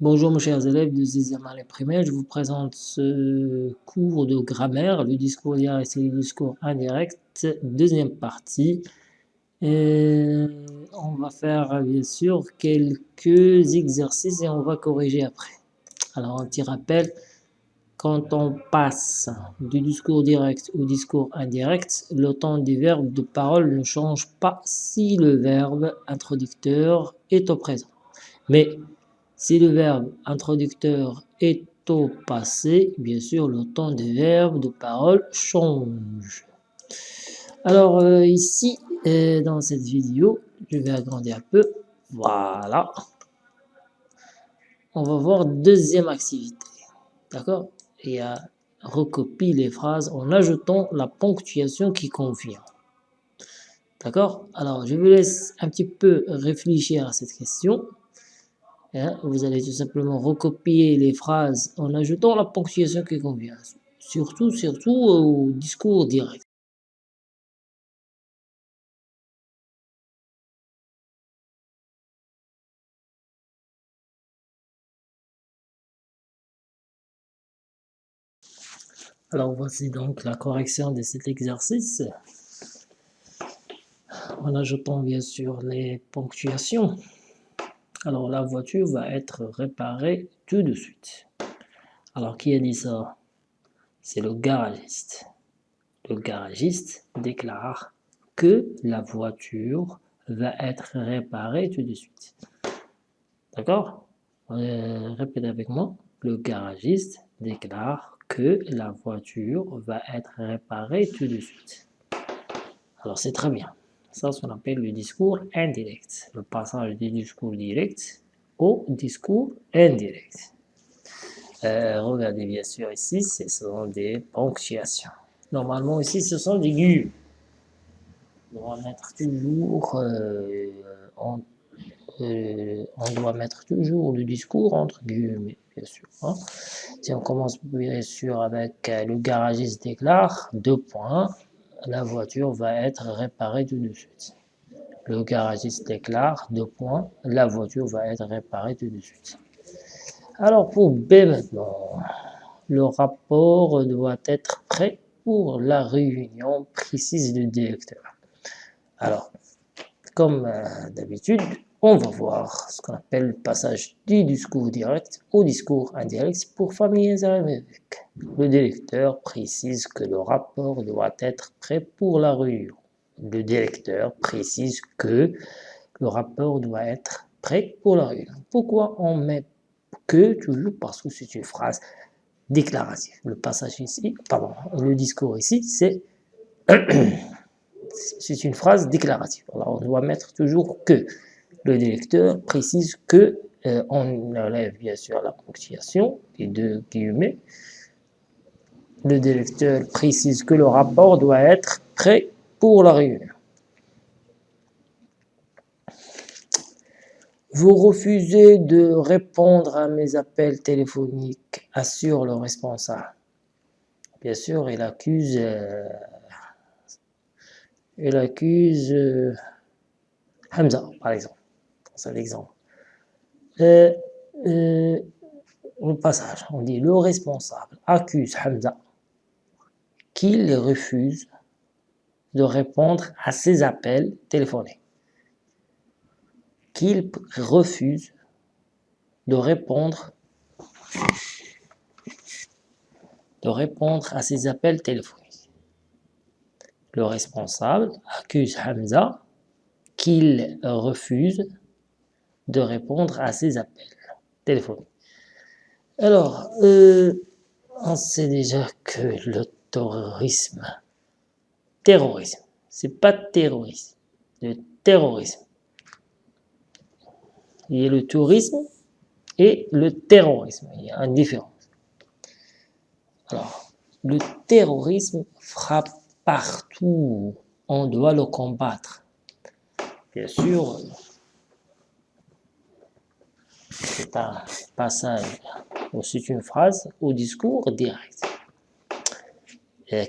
Bonjour mes chers élèves de 6e année je vous présente ce cours de grammaire, le discours direct et le discours indirect, deuxième partie. On va faire bien sûr quelques exercices et on va corriger après. Alors un petit rappel, quand on passe du discours direct au discours indirect, le temps du verbe de parole ne change pas si le verbe introducteur est au présent. Mais si le verbe introducteur est au passé, bien sûr, le temps des verbes de parole change. Alors euh, ici, euh, dans cette vidéo, je vais agrandir un peu. Voilà. On va voir deuxième activité. D'accord? Et à recopier les phrases en ajoutant la ponctuation qui convient. D'accord? Alors, je vous laisse un petit peu réfléchir à cette question. Hein, vous allez tout simplement recopier les phrases en ajoutant la ponctuation qui convient. Surtout, surtout au discours direct. Alors voici donc la correction de cet exercice en ajoutant bien sûr les ponctuations. Alors la voiture va être réparée tout de suite. Alors qui a dit ça? C'est le garagiste. Le garagiste déclare que la voiture va être réparée tout de suite. D'accord? Euh, Répétez avec moi. Le garagiste déclare que la voiture va être réparée tout de suite. Alors c'est très bien. Ça, ce qu'on appelle le discours indirect. Le passage du discours direct au discours indirect. Euh, regardez bien sûr ici, ce sont des ponctuations. Normalement ici, ce sont des guillemets. On doit mettre toujours, euh, euh, le discours entre guillemets, bien sûr. Hein. Si on commence bien sûr avec le garagiste déclare, deux points, la voiture va être réparée tout de suite. Le garagiste déclare, deux points, la voiture va être réparée tout de suite. Alors pour B maintenant, le rapport doit être prêt pour la réunion précise du directeur. Alors, comme euh, d'habitude, on va voir ce qu'on appelle le passage du discours direct au discours indirect pour familiariser avec. Le directeur précise que le rapport doit être prêt pour la réunion. Le directeur précise que le rapport doit être prêt pour la réunion. Pourquoi on met que toujours? Parce que c'est une phrase déclarative. Le passage ici, pardon, le discours ici, c'est c'est une phrase déclarative. Alors on doit mettre toujours que le directeur précise que euh, on enlève bien sûr la ponctuation, les deux guillemets. Le directeur précise que le rapport doit être prêt pour la réunion. Vous refusez de répondre à mes appels téléphoniques, assure le responsable. Bien sûr, il accuse, euh, il accuse euh, Hamza, par exemple Euh, euh, au passage, on dit le responsable accuse Hamza qu'il refuse de répondre à ses appels téléphoniques. Qu'il refuse de répondre de répondre à ses appels téléphoniques. Le responsable accuse Hamza qu'il refuse de répondre à ces appels téléphoniques. Alors, euh, on sait déjà que le terrorisme, terrorisme, c'est pas terrorisme, le terrorisme. Il y a le tourisme et le terrorisme, il y a une différence. Alors, le terrorisme frappe partout, on doit le combattre. Bien sûr, c'est un passage ou c'est une phrase au discours direct.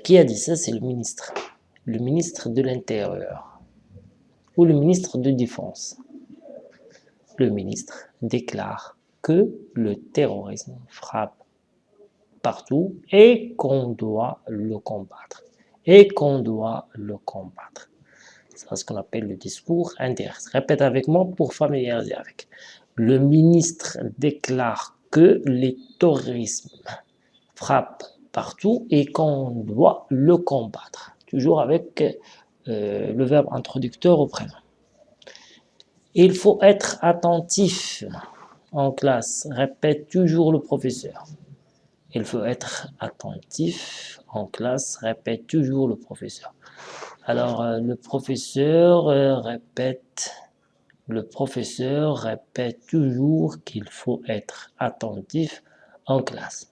qui a dit ça? C'est le ministre. Le ministre de l'Intérieur ou le ministre de Défense. Le ministre déclare que le terrorisme frappe partout et qu'on doit le combattre. Et qu'on doit le combattre. C'est ce qu'on appelle le discours indirect. Répète avec moi pour familiariser avec. Le ministre déclare que les terrorisme frappe partout et qu'on doit le combattre. Toujours avec euh, le verbe introducteur au présent. Il faut être attentif en classe. Répète toujours le professeur. Il faut être attentif en classe. Répète toujours le professeur. Alors, euh, le professeur euh, répète le professeur répète toujours qu'il faut être attentif en classe.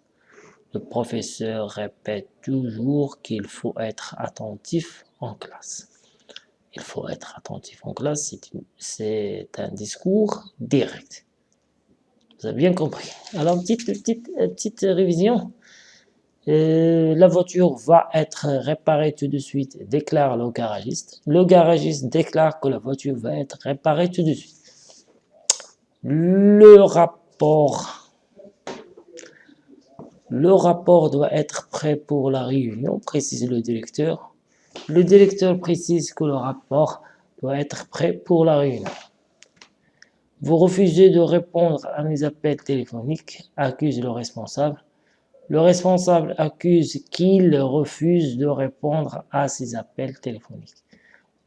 Le professeur répète toujours qu'il faut être attentif en classe. Il faut être attentif en classe, c'est un discours direct. Vous avez bien compris. Alors, petite, petite, petite révision. Euh, la voiture va être réparée tout de suite, déclare le garagiste. Le garagiste déclare que la voiture va être réparée tout de suite. Le rapport, le rapport doit être prêt pour la réunion, précise le directeur. Le directeur précise que le rapport doit être prêt pour la réunion. Vous refusez de répondre à mes appels téléphoniques, accuse le responsable. Le responsable accuse qu'il refuse de répondre à ses appels téléphoniques.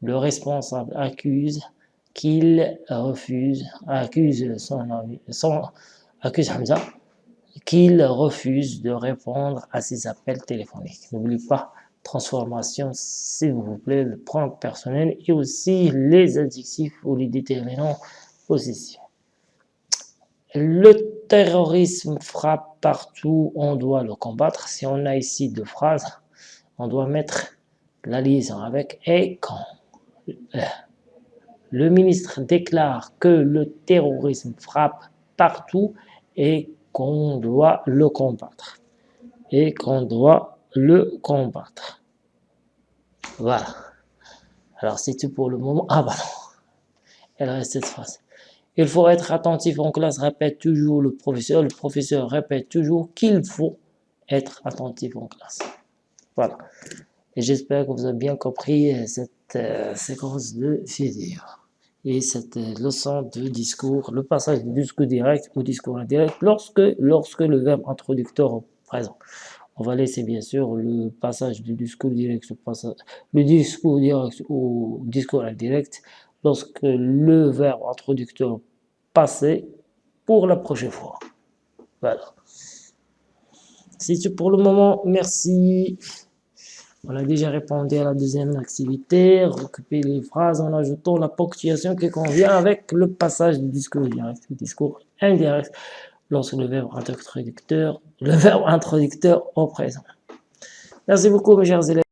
Le responsable accuse qu'il refuse, accuse son, son accuse Hamza, qu'il refuse de répondre à ses appels téléphoniques. N'oubliez pas, transformation, s'il vous plaît, le pronom personnel et aussi les adjectifs ou les déterminants. Le terrorisme frappe partout, on doit le combattre. Si on a ici deux phrases, on doit mettre la liaison avec et quand. Le ministre déclare que le terrorisme frappe partout et qu'on doit le combattre. Et qu'on doit le combattre. Voilà. Alors c'est tout pour le moment. Ah bah non. Elle reste cette phrase. Il faut être attentif en classe, répète toujours le professeur. Le professeur répète toujours qu'il faut être attentif en classe. Voilà. Et j'espère que vous avez bien compris cette euh, séquence de vidéo et cette euh, leçon de discours, le passage du discours direct au discours indirect lorsque, lorsque le verbe introducteur est présent. On va laisser bien sûr le passage du discours direct au discours indirect lorsque le verbe introducteur passé pour la prochaine fois. Voilà. C'est tout pour le moment. Merci. On a déjà répondu à la deuxième activité. Recouper les phrases en ajoutant la ponctuation qui convient avec le passage du discours direct du discours indirect lorsque le verbe introducteur, le verbe introducteur au présent. Merci beaucoup mes chers élèves.